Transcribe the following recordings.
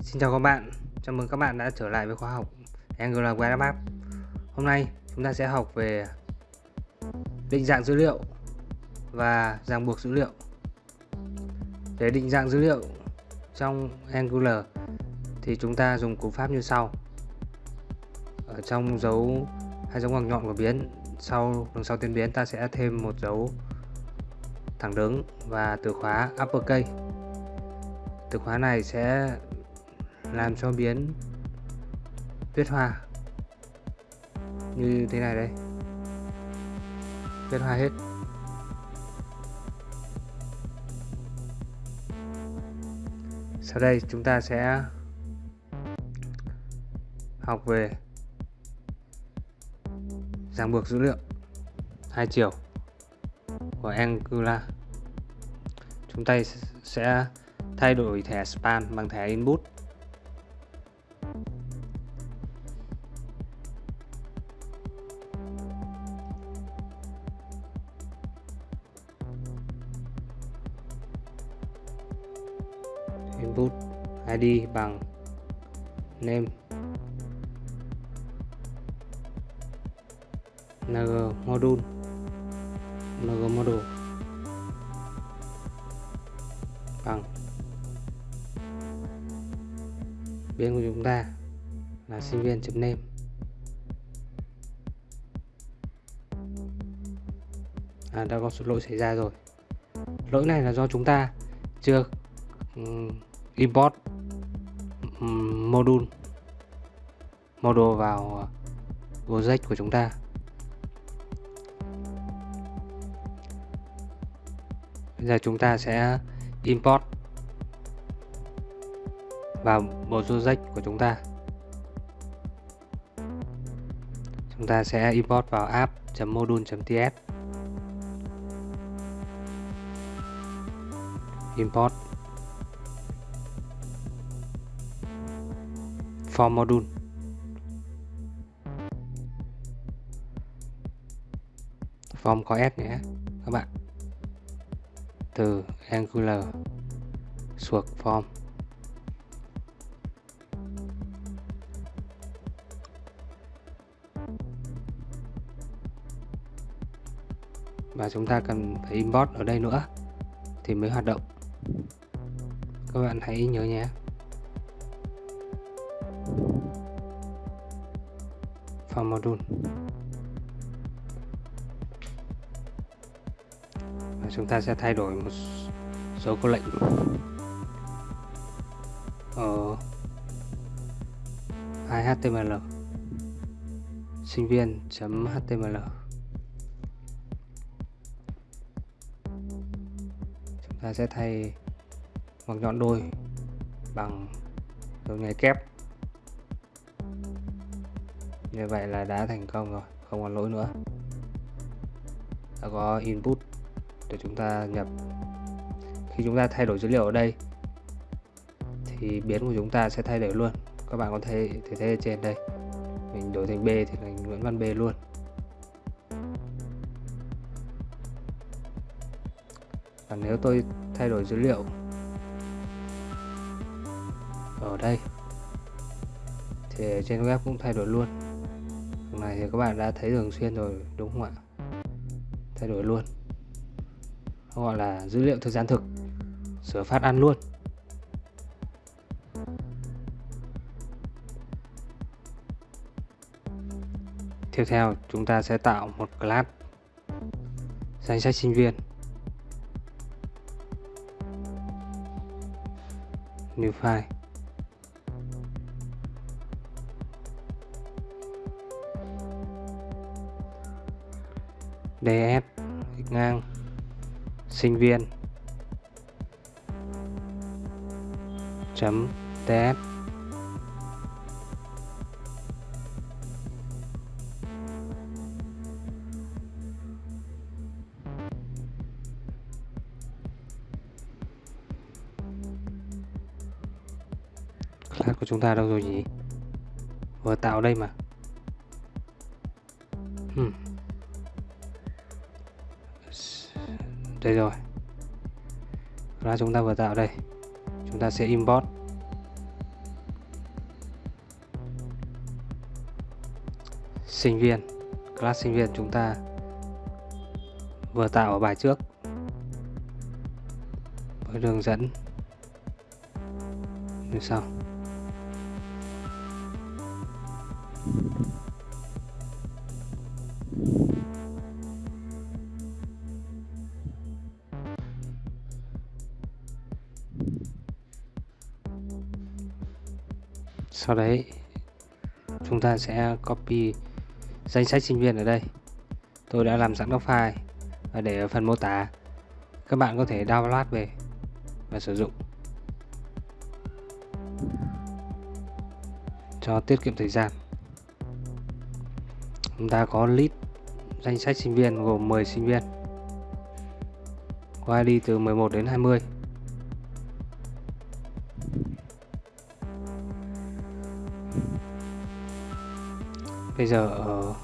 Xin chào các bạn, chào mừng các bạn đã trở lại với khóa học Angular Web App. Hôm nay chúng ta sẽ học về định dạng dữ liệu và ràng buộc dữ liệu. Để định dạng dữ liệu trong Angular thì chúng ta dùng cú pháp như sau. Ở trong dấu hai dấu ngoặc nhọn của biến, sau đằng sau tên biến ta sẽ thêm một dấu thẳng đứng và từ khóa uppercase. Từ khóa này sẽ làm cho biến tuyết hoa như thế này đây. Tuyết hoa hết. Sau đây chúng ta sẽ học về ràng buộc dữ liệu. Hai chiều của Angular. Chúng ta sẽ thay đổi thẻ span bằng thẻ input. Input id bằng name ng module ng module bằng biến của chúng ta là sinh viên chấm name. À, đã có lỗi xảy ra rồi. Lỗi này là do chúng ta chưa import module module vào ờ, project của chúng ta. Bây giờ chúng ta sẽ import vào bộ project của chúng ta. Chúng ta sẽ import vào app.module.ts import. Form module form có s nhé, các bạn. Từ angular suộc form. Và chúng ta cần phải import ở đây nữa thì mới hoạt động. Các bạn hãy nhớ nhé. Module và chúng ta sẽ thay đổi một số câu lệnh. Ờ, Ở html sinh viên html chúng ta sẽ thay ngoặc nhọn đôi bằng dấu nháy kép như vậy là đã thành công rồi, không còn lỗi nữa. Đã có input để chúng ta nhập. Khi chúng ta thay đổi dữ liệu ở đây, thì biến của chúng ta sẽ thay đổi luôn. Các bạn có thể thể thấy ở trên đây. Mình đổi thành B thì thành Nguyễn Văn B luôn. Và nếu tôi thay đổi dữ liệu ở đây, thì trên web cũng thay đổi luôn này thì các bạn đã thấy thường xuyên rồi, đúng không ạ? Thay đổi luôn. Nó gọi là dữ liệu thời gian thực. Sửa phát ăn luôn. Tiếp theo, chúng ta sẽ tạo một class danh sách sinh viên. New file. Ds ngang, sinh viên. Chấm ts class của chúng ta đâu rồi nhỉ? Vừa tạo đây mà. đây rồi. Là chúng ta vừa tạo đây. Chúng ta sẽ import. Sinh viên, class sinh viên chúng ta vừa tạo ở bài trước. Với đường dẫn. Như sau. Sau đấy, chúng ta sẽ copy danh sách sinh viên ở đây. Tôi đã làm sẵn các file và để ở phần mô tả. Các bạn có thể download về và sử dụng. Cho tiết kiệm thời gian. Chúng ta có list danh sách sinh viên gồm 10 sinh viên. Qua đi từ 11 đến 20 bây giờ ở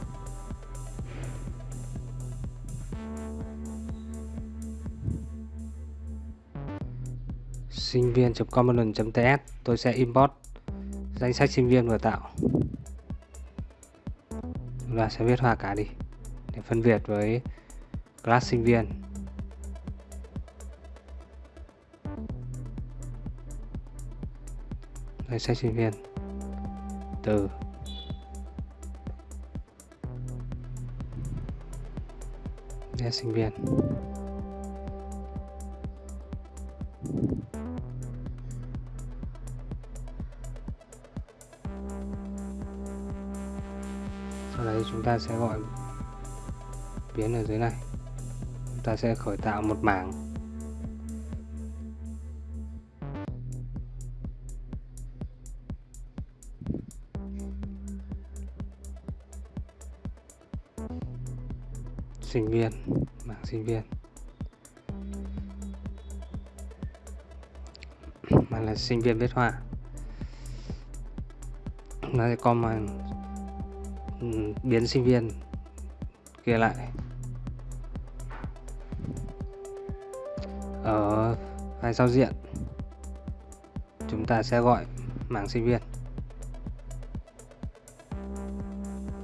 sinh viên. common. ts, tôi sẽ import danh sách sinh viên vừa tạo chúng ta sẽ viết hoa cả đi, để phân biệt với class sinh viên danh sách sinh viên từ để sinh viên. Sau đấy chúng ta sẽ gọi biến ở dưới này. Chúng ta sẽ khởi tạo một mảng sinh viên mảng sinh viên. Mà là sinh viên viết họa. Nó sẽ mà ừ, biến sinh viên kia lại. Ở file giao diện, chúng ta sẽ gọi mảng sinh viên.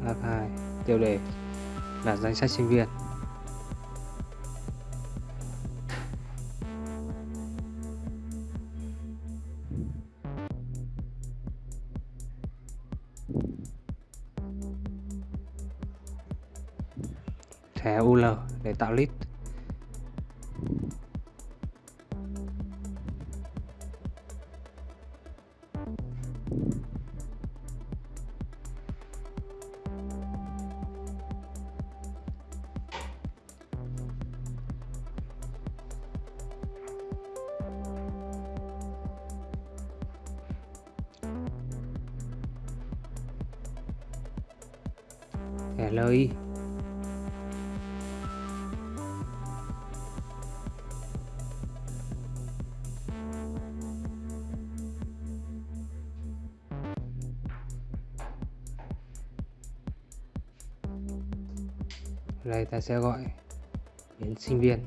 H2 tiêu đề là danh sách sinh viên. Tạo list thẻ LI đây ta sẽ gọi biến sinh viên.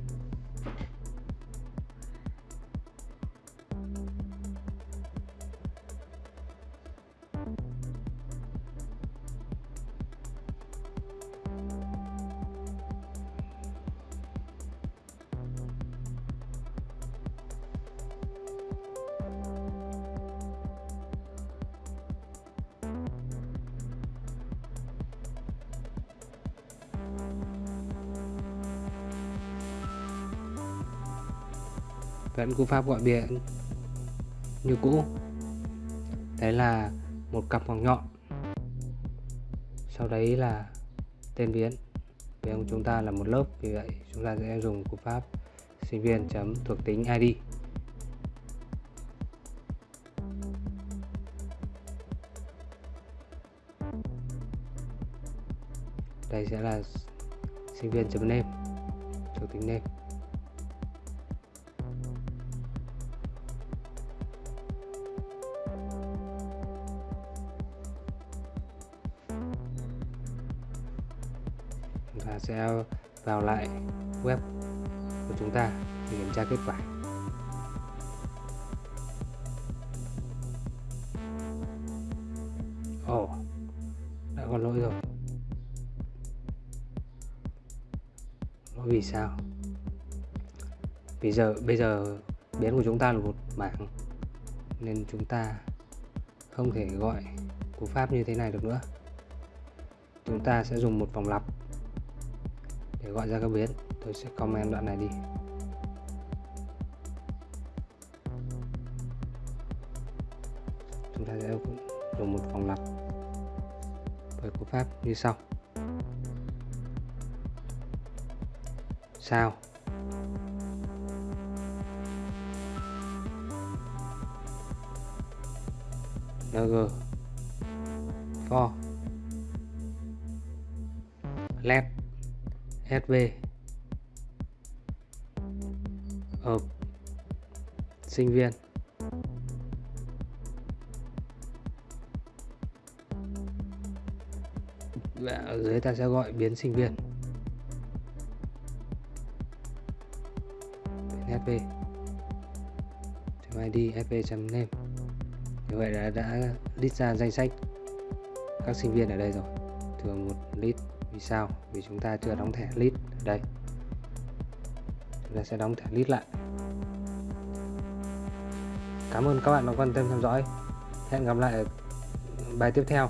Vẫn cú pháp gọi biển như cũ. Đấy là một cặp ngoặc nhọn. Sau đấy là tên biến biến của chúng ta là một lớp, vì vậy chúng ta sẽ dùng cú pháp sinh viên chấm thuộc tính id đây sẽ là sinh viên chấm name, thuộc tính name. và sẽ vào lại web của chúng ta để kiểm tra kết quả. Ồ oh, đã có lỗi rồi. Lỗi vì sao? Vì giờ bây giờ biến của chúng ta là một mảng nên chúng ta không thể gọi cú pháp như thế này được nữa. Chúng ta sẽ dùng một vòng lặp để gọi ra các biến tôi sẽ comment đoạn này đi. Chúng ta sẽ dùng một vòng lặp với cú pháp như sau. Sao? Ng for, let sv hợp ờ, sinh viên. Và ở dưới ta sẽ gọi biến sinh viên. Biến sv id sv name. Như vậy là đã list ra danh sách các sinh viên ở đây rồi. Thường một list vì sao? Vì chúng ta chưa đóng thẻ list ở đây. Chúng ta sẽ đóng thẻ list lại. Cảm ơn các bạn đã quan tâm theo dõi. Hẹn gặp lại ở bài tiếp theo.